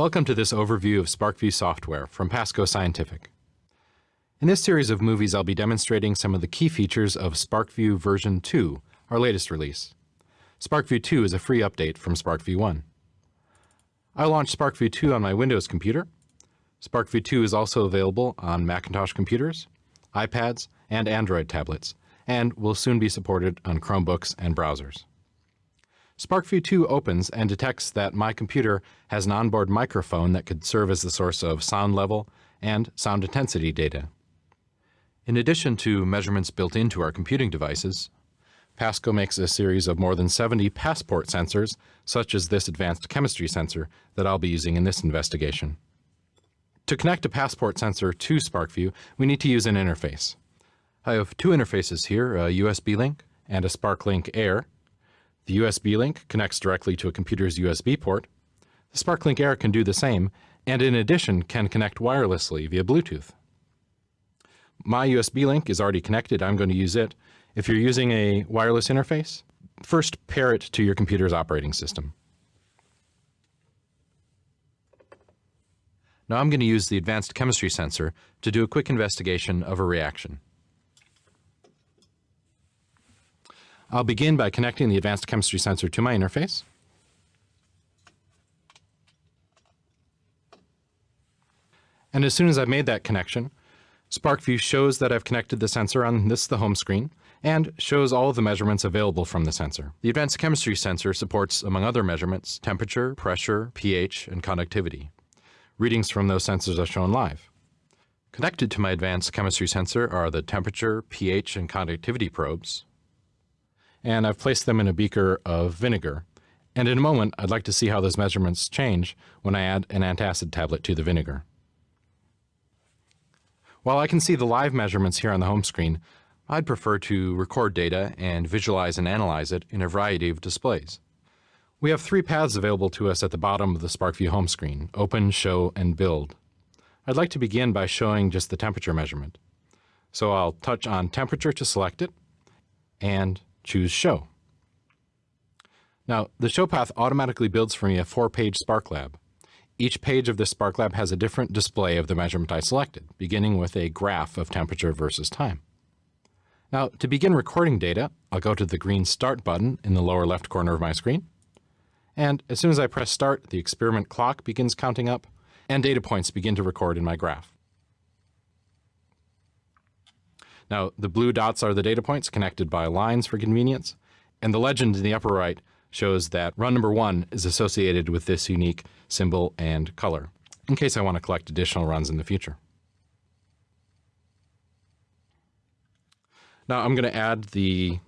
Welcome to this overview of SPARKVUE software from Pasco Scientific. In this series of movies, I'll be demonstrating some of the key features of SPARKVUE version 2, our latest release. SPARKVUE 2 is a free update from SPARKVUE 1. I launched SPARKVUE 2 on my Windows computer. SPARKVUE 2 is also available on Macintosh computers, iPads, and Android tablets, and will soon be supported on Chromebooks and browsers. SPARKVUE 2 opens and detects that my computer has an onboard microphone that could serve as the source of sound level and sound intensity data. In addition to measurements built into our computing devices, Pasco makes a series of more than 70 PASPORT sensors, such as this advanced chemistry sensor that I'll be using in this investigation. To connect a PASPORT sensor to SPARKVUE, we need to use an interface. I have two interfaces here, a USB link and a SparkLink Air, the USB link connects directly to a computer's USB port. The SparkLink Air can do the same, and in addition can connect wirelessly via Bluetooth. My USB link is already connected. I'm going to use it. If you're using a wireless interface, first pair it to your computer's operating system. Now I'm going to use the advanced chemistry sensor to do a quick investigation of a reaction. I'll begin by connecting the advanced chemistry sensor to my interface. And as soon as I've made that connection, SPARKVUE shows that I've connected the sensor on this the home screen and shows all of the measurements available from the sensor. The advanced chemistry sensor supports, among other measurements, temperature, pressure, pH, and conductivity. Readings from those sensors are shown live. Connected to my advanced chemistry sensor are the temperature, pH, and conductivity probes, and I've placed them in a beaker of vinegar. And in a moment, I'd like to see how those measurements change when I add an antacid tablet to the vinegar. While I can see the live measurements here on the home screen, I'd prefer to record data and visualize and analyze it in a variety of displays. We have three paths available to us at the bottom of the SPARKVUE home screen, Open, Show, and Build. I'd like to begin by showing just the temperature measurement. So I'll touch on temperature to select it, and choose Show. Now, the Show path automatically builds for me a four-page SparkLab. Each page of this SparkLab has a different display of the measurement I selected, beginning with a graph of temperature versus time. Now, to begin recording data, I'll go to the green Start button in the lower left corner of my screen. And as soon as I press Start, the experiment clock begins counting up, and data points begin to record in my graph. Now, the blue dots are the data points connected by lines for convenience, and the legend in the upper right shows that run number one is associated with this unique symbol and color, in case I want to collect additional runs in the future. Now I'm going to add the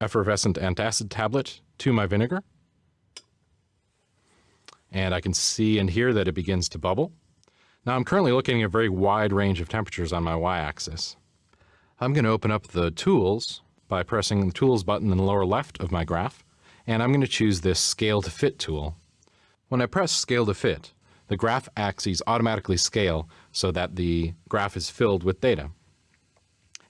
effervescent antacid tablet to my vinegar. And I can see and hear that it begins to bubble. Now I'm currently looking at a very wide range of temperatures on my y-axis. I'm going to open up the tools by pressing the tools button in the lower left of my graph, and I'm going to choose this scale to fit tool. When I press scale to fit, the graph axes automatically scale so that the graph is filled with data.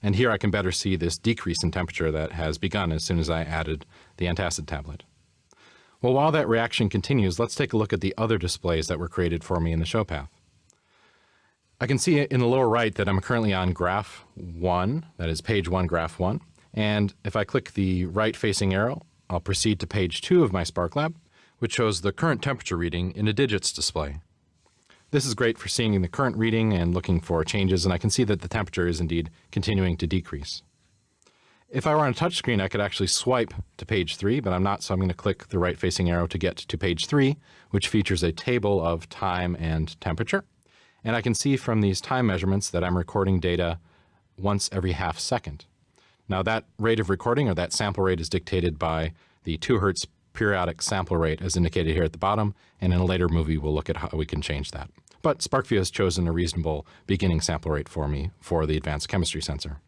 And here I can better see this decrease in temperature that has begun as soon as I added the antacid tablet. Well, while that reaction continues, let's take a look at the other displays that were created for me in the show path. I can see in the lower right that I'm currently on graph 1, that is page 1, graph 1. And if I click the right facing arrow, I'll proceed to page 2 of my SparkLab, which shows the current temperature reading in a digits display. This is great for seeing the current reading and looking for changes, and I can see that the temperature is indeed continuing to decrease. If I were on a touch screen, I could actually swipe to page 3, but I'm not, so I'm going to click the right facing arrow to get to page 3, which features a table of time and temperature. And I can see from these time measurements that I'm recording data once every half second. Now that rate of recording or that sample rate is dictated by the 2 hertz periodic sample rate as indicated here at the bottom, and in a later movie we'll look at how we can change that. But SPARKVUE has chosen a reasonable beginning sample rate for me for the advanced chemistry sensor.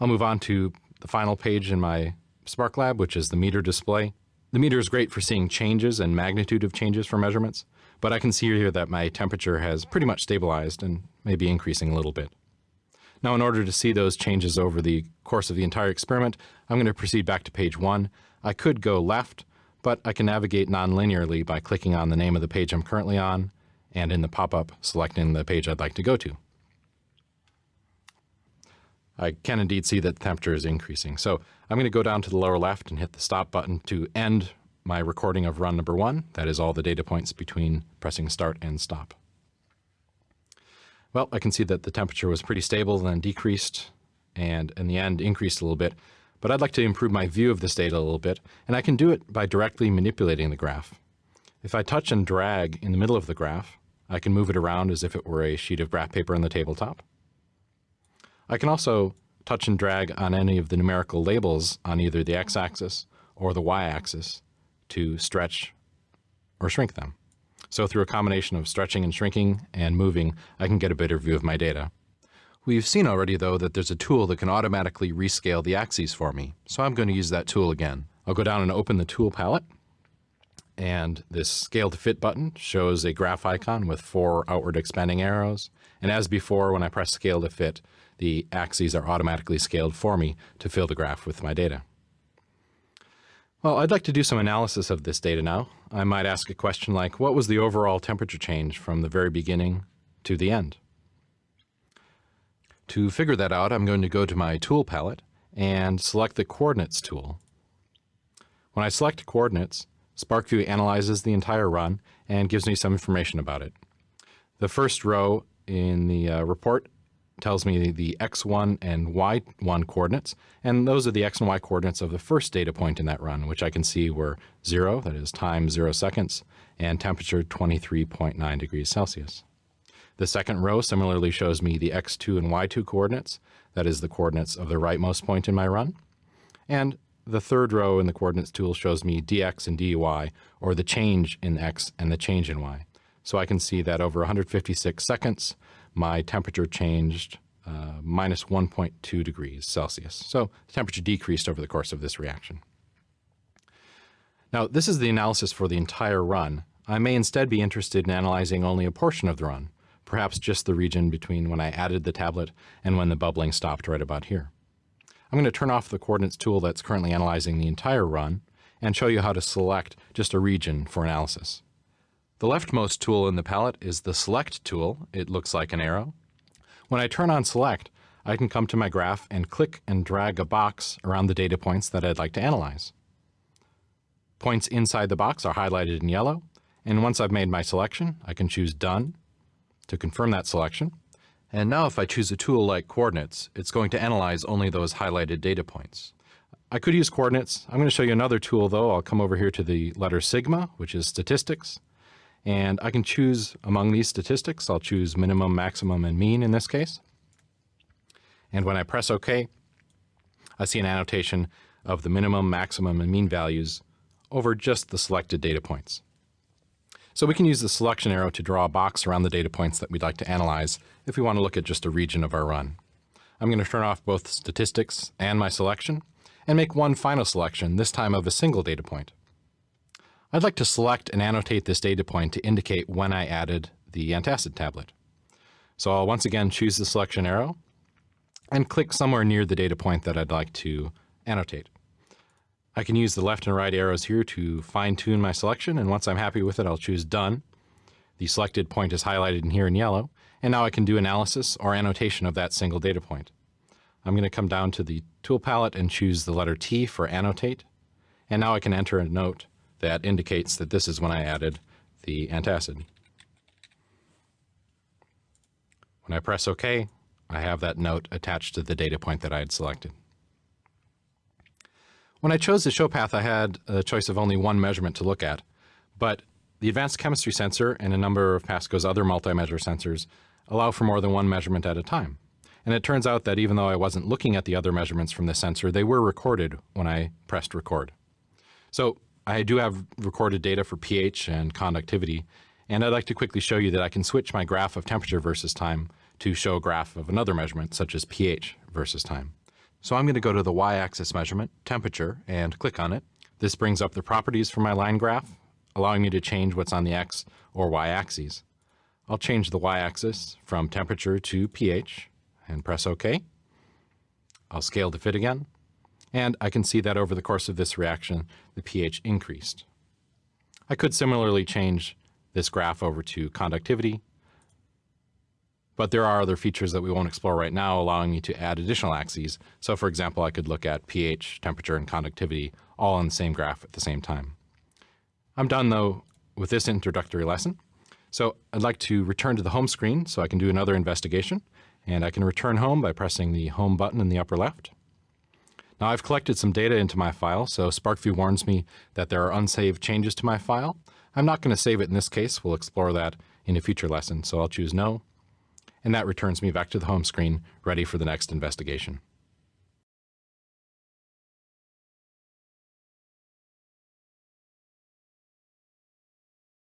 I'll move on to the final page in my SparkLab, which is the meter display. The meter is great for seeing changes and magnitude of changes for measurements but I can see here that my temperature has pretty much stabilized and may be increasing a little bit. Now in order to see those changes over the course of the entire experiment, I'm going to proceed back to page one. I could go left, but I can navigate non-linearly by clicking on the name of the page I'm currently on and in the pop-up selecting the page I'd like to go to. I can indeed see that the temperature is increasing. So I'm going to go down to the lower left and hit the stop button to end my recording of run number one. That is all the data points between pressing start and stop. Well, I can see that the temperature was pretty stable, then decreased, and in the end increased a little bit. But I'd like to improve my view of this data a little bit, and I can do it by directly manipulating the graph. If I touch and drag in the middle of the graph, I can move it around as if it were a sheet of graph paper on the tabletop. I can also touch and drag on any of the numerical labels on either the x-axis or the y-axis to stretch or shrink them. So through a combination of stretching and shrinking and moving, I can get a better view of my data. We've seen already though that there's a tool that can automatically rescale the axes for me. So I'm going to use that tool again. I'll go down and open the tool palette and this scale to fit button shows a graph icon with four outward expanding arrows. And as before, when I press scale to fit, the axes are automatically scaled for me to fill the graph with my data. Well, I'd like to do some analysis of this data now. I might ask a question like, what was the overall temperature change from the very beginning to the end? To figure that out, I'm going to go to my tool palette and select the coordinates tool. When I select coordinates, SPARKVUE analyzes the entire run and gives me some information about it. The first row in the uh, report tells me the x1 and y1 coordinates, and those are the x and y coordinates of the first data point in that run, which I can see were 0, that is time 0 seconds, and temperature 23.9 degrees Celsius. The second row similarly shows me the x2 and y2 coordinates, that is the coordinates of the rightmost point in my run. And the third row in the coordinates tool shows me dx and dy, or the change in x and the change in y. So I can see that over 156 seconds, my temperature changed uh, minus 1.2 degrees Celsius. So the temperature decreased over the course of this reaction. Now, this is the analysis for the entire run. I may instead be interested in analyzing only a portion of the run, perhaps just the region between when I added the tablet and when the bubbling stopped right about here. I'm going to turn off the coordinates tool that's currently analyzing the entire run and show you how to select just a region for analysis. The leftmost tool in the palette is the Select tool. It looks like an arrow. When I turn on Select, I can come to my graph and click and drag a box around the data points that I'd like to analyze. Points inside the box are highlighted in yellow, and once I've made my selection, I can choose Done to confirm that selection. And now if I choose a tool like Coordinates, it's going to analyze only those highlighted data points. I could use Coordinates. I'm going to show you another tool though. I'll come over here to the letter Sigma, which is Statistics. And I can choose among these statistics. I'll choose minimum, maximum, and mean in this case. And when I press OK, I see an annotation of the minimum, maximum, and mean values over just the selected data points. So we can use the selection arrow to draw a box around the data points that we'd like to analyze if we want to look at just a region of our run. I'm going to turn off both statistics and my selection and make one final selection, this time of a single data point. I'd like to select and annotate this data point to indicate when I added the antacid tablet. So I'll once again choose the selection arrow and click somewhere near the data point that I'd like to annotate. I can use the left and right arrows here to fine tune my selection and once I'm happy with it I'll choose done. The selected point is highlighted in here in yellow and now I can do analysis or annotation of that single data point. I'm going to come down to the tool palette and choose the letter T for annotate and now I can enter a note that indicates that this is when I added the antacid. When I press OK, I have that note attached to the data point that I had selected. When I chose the show path, I had a choice of only one measurement to look at, but the advanced chemistry sensor and a number of Pasco's other multi-measure sensors allow for more than one measurement at a time. And it turns out that even though I wasn't looking at the other measurements from the sensor, they were recorded when I pressed record. So I do have recorded data for pH and conductivity, and I'd like to quickly show you that I can switch my graph of temperature versus time to show a graph of another measurement, such as pH versus time. So I'm going to go to the y-axis measurement, temperature, and click on it. This brings up the properties for my line graph, allowing me to change what's on the x or y axes. I'll change the y-axis from temperature to pH and press OK. I'll scale to fit again, and I can see that over the course of this reaction, the pH increased. I could similarly change this graph over to conductivity, but there are other features that we won't explore right now allowing me to add additional axes. So for example, I could look at pH, temperature, and conductivity all on the same graph at the same time. I'm done though with this introductory lesson. So I'd like to return to the home screen so I can do another investigation. And I can return home by pressing the home button in the upper left. Now I've collected some data into my file, so SPARKVUE warns me that there are unsaved changes to my file. I'm not going to save it in this case. We'll explore that in a future lesson, so I'll choose no. And that returns me back to the home screen, ready for the next investigation.